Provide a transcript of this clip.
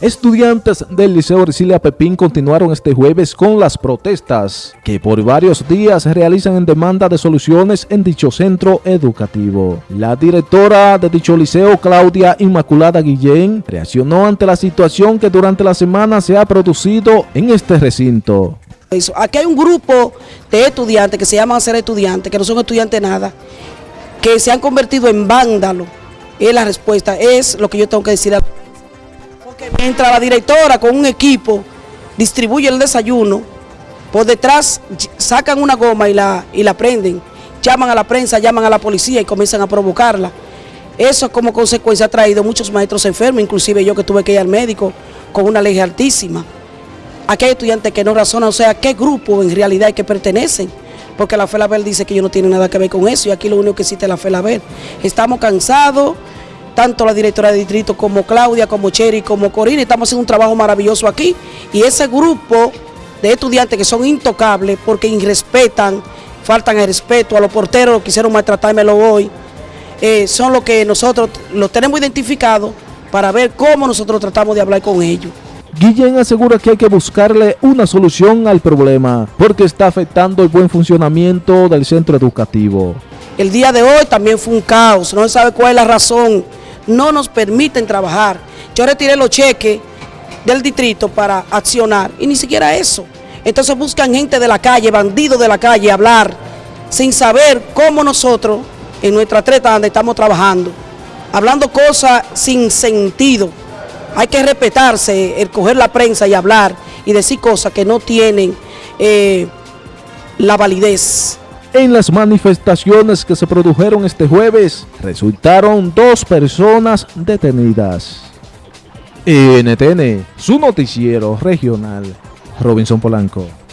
Estudiantes del Liceo Ercilia Pepín continuaron este jueves con las protestas que por varios días realizan en demanda de soluciones en dicho centro educativo. La directora de dicho liceo, Claudia Inmaculada Guillén, reaccionó ante la situación que durante la semana se ha producido en este recinto. Aquí hay un grupo de estudiantes que se llaman ser estudiantes, que no son estudiantes nada, que se han convertido en vándalos. Es la respuesta, es lo que yo tengo que decir. Porque mientras la directora con un equipo distribuye el desayuno, por detrás sacan una goma y la, y la prenden, llaman a la prensa, llaman a la policía y comienzan a provocarla. Eso como consecuencia ha traído muchos maestros enfermos, inclusive yo que tuve que ir al médico con una ley altísima. Aquí hay estudiantes que no razonan, o sea, ¿a qué grupo en realidad hay que pertenecen? Porque la FELABEL dice que ellos no tienen nada que ver con eso y aquí lo único que existe es la FELABEL. Estamos cansados, tanto la directora de distrito como Claudia, como Cheri, como Corina, estamos haciendo un trabajo maravilloso aquí y ese grupo de estudiantes que son intocables porque irrespetan, faltan el respeto a los porteros, quisieron maltratármelo hoy, eh, son los que nosotros los tenemos identificados para ver cómo nosotros tratamos de hablar con ellos. Guillén asegura que hay que buscarle una solución al problema porque está afectando el buen funcionamiento del centro educativo. El día de hoy también fue un caos, no se sabe cuál es la razón, no nos permiten trabajar. Yo retiré los cheques del distrito para accionar y ni siquiera eso. Entonces buscan gente de la calle, bandidos de la calle, hablar sin saber cómo nosotros en nuestra treta donde estamos trabajando, hablando cosas sin sentido. Hay que respetarse, el coger la prensa y hablar y decir cosas que no tienen eh, la validez. En las manifestaciones que se produjeron este jueves, resultaron dos personas detenidas. NTN, su noticiero regional, Robinson Polanco.